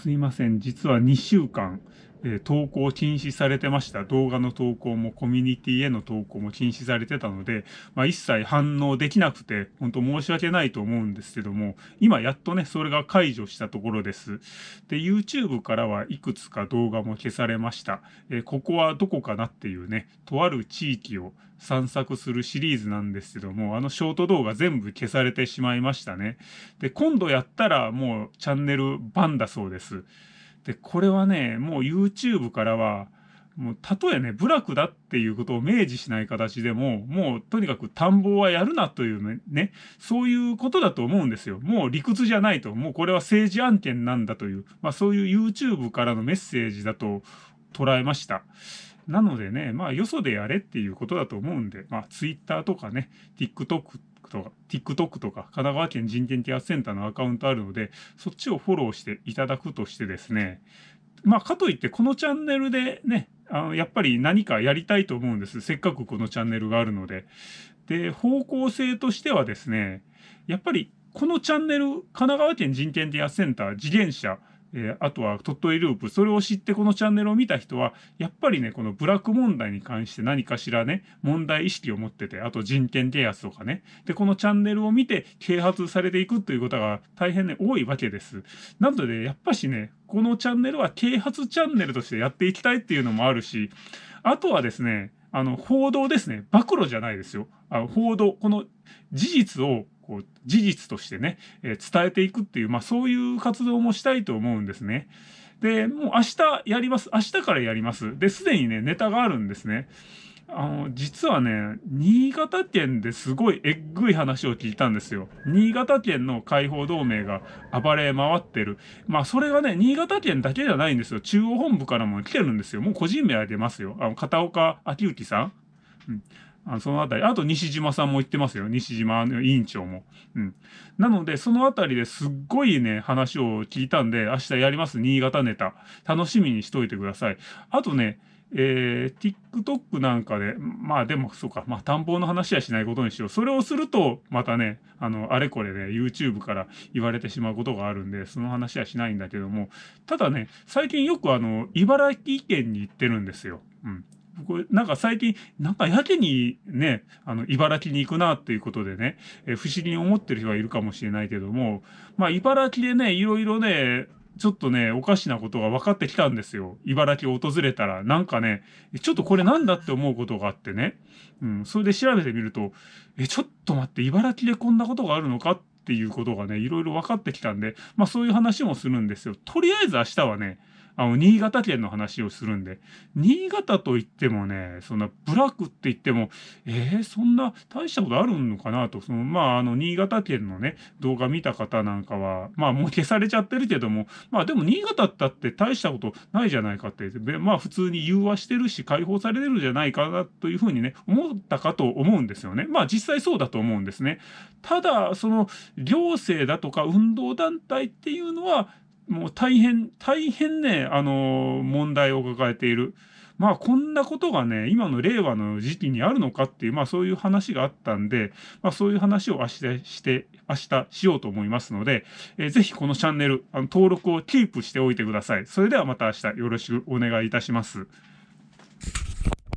すいません。実は2週間、え、投稿禁止されてました。動画の投稿もコミュニティへの投稿も禁止されてたので、まあ、一切反応できなくて、本当申し訳ないと思うんですけども、今やっとね、それが解除したところです。で、YouTube からはいくつか動画も消されました。え、ここはどこかなっていうね、とある地域を散策するシリーズなんですけども、あのショート動画全部消されてしまいましたね。で、今度やったらもうチャンネル版だそうです。で、これはね、もう YouTube からは、もう、たとえね、部落だっていうことを明示しない形でも、もう、とにかく田んぼはやるなというね、そういうことだと思うんですよ。もう理屈じゃないと。もうこれは政治案件なんだという、まあそういう YouTube からのメッセージだと捉えました。なのでね、まあよそでやれっていうことだと思うんで、まあ Twitter とかね、TikTok とか、TikTok とか、神奈川県人権啓発センターのアカウントあるので、そっちをフォローしていただくとしてですね、まあ、かといってこのチャンネルでね、あのやっぱり何かやりたいと思うんです。せっかくこのチャンネルがあるので。で、方向性としてはですね、やっぱりこのチャンネル、神奈川県人権啓発センター、次元者、えー、あとは鳥取ループ、それを知ってこのチャンネルを見た人は、やっぱりね、このブラック問題に関して何かしらね、問題意識を持ってて、あと人権啓発とかね。で、このチャンネルを見て啓発されていくということが大変ね、多いわけです。なので、やっぱしね、このチャンネルは啓発チャンネルとしてやっていきたいっていうのもあるし、あとはですね、あの、報道ですね。暴露じゃないですよ。あ報道、この事実をこう事実としてね、えー、伝えていくっていう、まあそういう活動もしたいと思うんですね。で、もう明日やります。明日からやります。で、すでにね、ネタがあるんですね。あの、実はね、新潟県ですごいえっぐい話を聞いたんですよ。新潟県の解放同盟が暴れ回ってる。まあ、それがね、新潟県だけじゃないんですよ。中央本部からも来てるんですよ。もう個人名は出ますよ。あの、片岡昭之さん。うんあのそのあたり。あと西島さんも言ってますよ。西島の委員長も。うん。なので、そのあたりですっごいね、話を聞いたんで、明日やります。新潟ネタ。楽しみにしといてください。あとね、えー、TikTok なんかで、まあでもそうか、まあ探訪の話はしないことにしよう。それをすると、またね、あの、あれこれね、YouTube から言われてしまうことがあるんで、その話はしないんだけども、ただね、最近よくあの、茨城県に行ってるんですよ。うん。僕、なんか最近、なんかやけにね、あの、茨城に行くなっていうことでね、え不思議に思ってる人はいるかもしれないけども、まあ、茨城でね、いろいろね、ちょっとね、おかしなことが分かってきたんですよ。茨城を訪れたら、なんかね、ちょっとこれなんだって思うことがあってね。うん、それで調べてみると、え、ちょっと待って、茨城でこんなことがあるのかっていうことがね、いろいろ分かってきたんで、まあそういう話もするんですよ。とりあえず明日はね、あの、新潟県の話をするんで、新潟といってもね、そんなブラックって言っても、えー、そんな大したことあるのかなと、その、まあ、あの、新潟県のね、動画見た方なんかは、まあ、もう消されちゃってるけども、まあ、でも新潟だって大したことないじゃないかって、まあ、普通に融和してるし、解放されてるじゃないかなというふうにね、思ったかと思うんですよね。まあ、実際そうだと思うんですね。ただ、その、行政だとか運動団体っていうのは、もう大変、大変ね、あの問題を抱えている。まあこんなことがね、今の令和の時期にあるのかっていう、まあそういう話があったんで、まあそういう話を明日して、明日しようと思いますので、えー、ぜひこのチャンネル、あの登録をキープしておいてください。それではまた明日よろしくお願いいたします。